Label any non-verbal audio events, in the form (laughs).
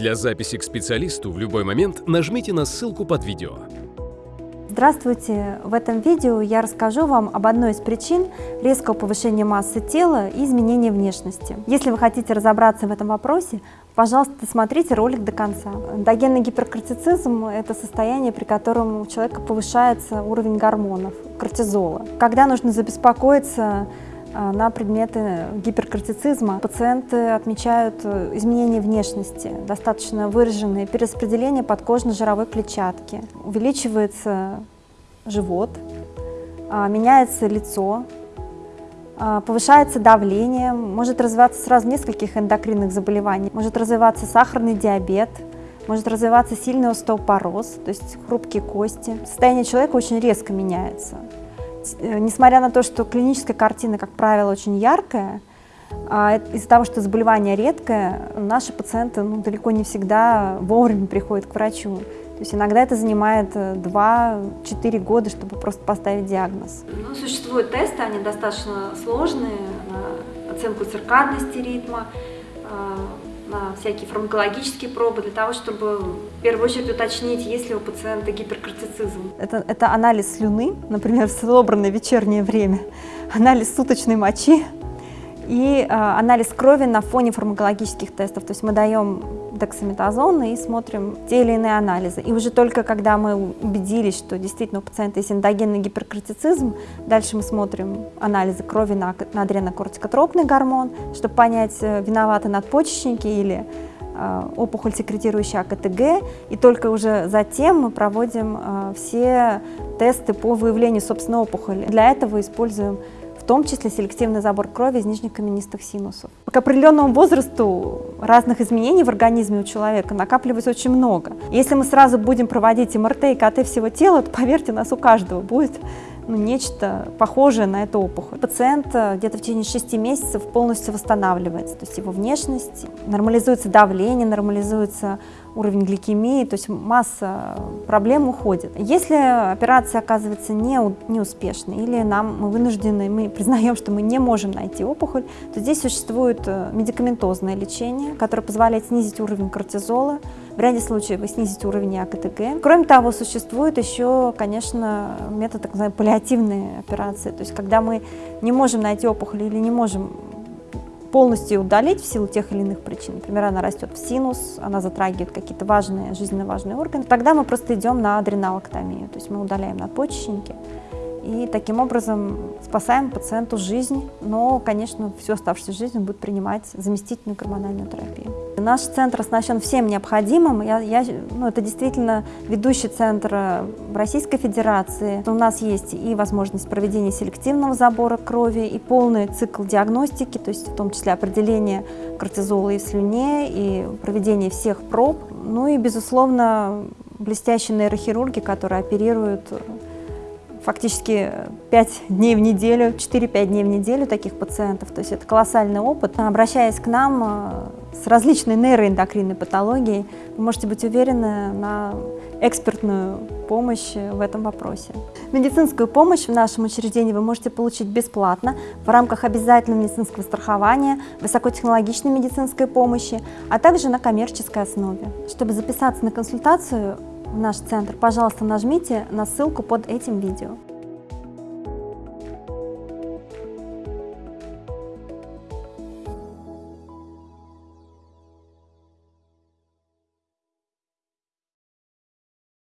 Для записи к специалисту в любой момент нажмите на ссылку под видео. Здравствуйте! В этом видео я расскажу вам об одной из причин резкого повышения массы тела и изменения внешности. Если вы хотите разобраться в этом вопросе, пожалуйста, смотрите ролик до конца. Эндогенный гиперкортицизм – это состояние, при котором у человека повышается уровень гормонов, кортизола. Когда нужно забеспокоиться на предметы гиперкортицизма. Пациенты отмечают э, изменения внешности, достаточно выраженные, перераспределение подкожно-жировой клетчатки, увеличивается живот, а, меняется лицо, а, повышается давление, может развиваться сразу нескольких эндокринных заболеваний, может развиваться сахарный диабет, может развиваться сильный остеопороз, то есть хрупкие кости. Состояние человека очень резко меняется. Э, несмотря на то, что клиническая картина, как правило, очень яркая, а из-за того, что заболевание редкое, наши пациенты ну, далеко не всегда вовремя приходят к врачу. То есть иногда это занимает 2-4 э, года, чтобы просто поставить диагноз. Ну, существуют тесты, они достаточно сложные, на оценку циркадности ритма, а, всякие фармакологические пробы для того, чтобы в первую очередь уточнить, есть ли у пациента гиперкортицизм. Это, это анализ слюны, например, (laughs) в собранное вечернее время, анализ суточной мочи и э, анализ крови на фоне фармакологических тестов. То есть мы даем дексаметазон и смотрим те или иные анализы. И уже только когда мы убедились, что действительно у пациента есть эндогенный гиперкортицизм, дальше мы смотрим анализы крови на, на адренокортикотропный гормон, чтобы понять, э, виноваты надпочечники или э, опухоль, секретирующая АКТГ, и только уже затем мы проводим все тесты по выявлению собственной опухоли. Для этого используем том числе селективный забор крови из нижних каменистых синусов. К определенному возрасту разных изменений в организме у человека накапливается очень много. Если мы сразу будем проводить МРТ и КТ всего тела, то, поверьте, у нас у каждого будет ну, нечто похожее на эту опухоль. Пациент где-то в течение 6 месяцев полностью восстанавливается, то есть его внешность, нормализуется давление, нормализуется уровень гликемии, то есть масса проблем уходит. Если операция оказывается не, неуспешной или нам мы вынуждены, мы признаем, что мы не можем найти опухоль, то здесь существует э, медикаментозное лечение, которое позволяет снизить уровень кортизола, в ряде случаев снизить уровень АКТГ. Кроме того, существует еще, конечно, метод так называемой паллиативной операции, то есть когда мы не можем найти опухоль или не можем полностью удалить в силу тех или иных причин, например, она растет в синус, она затрагивает какие-то важные, жизненно важные органы, тогда мы просто идем на адреналоктомию, то есть мы удаляем надпочечники, и таким образом спасаем пациенту жизнь, но, конечно, всю оставшуюся жизнь он будет принимать заместительную гормональную терапию. Наш центр оснащен всем необходимым. Я, я, ну, это действительно ведущий центр в Российской Федерации. У нас есть и возможность проведения селективного забора крови, и полный цикл диагностики, то есть в том числе определение кортизола и в слюне, и проведение всех проб. Ну и, безусловно, блестящие нейрохирурги, которые оперируют фактически 5 дней в неделю, 4-5 дней в неделю таких пациентов. То есть это колоссальный опыт. Обращаясь к нам э, с различной нейроэндокринной патологией, вы можете быть уверены на экспертную помощь в этом вопросе. Медицинскую помощь в нашем учреждении вы можете получить бесплатно в рамках обязательного медицинского страхования, высокотехнологичной медицинской помощи, а также на коммерческой основе. Чтобы записаться на консультацию, в наш центр, пожалуйста, нажмите на ссылку под этим видео.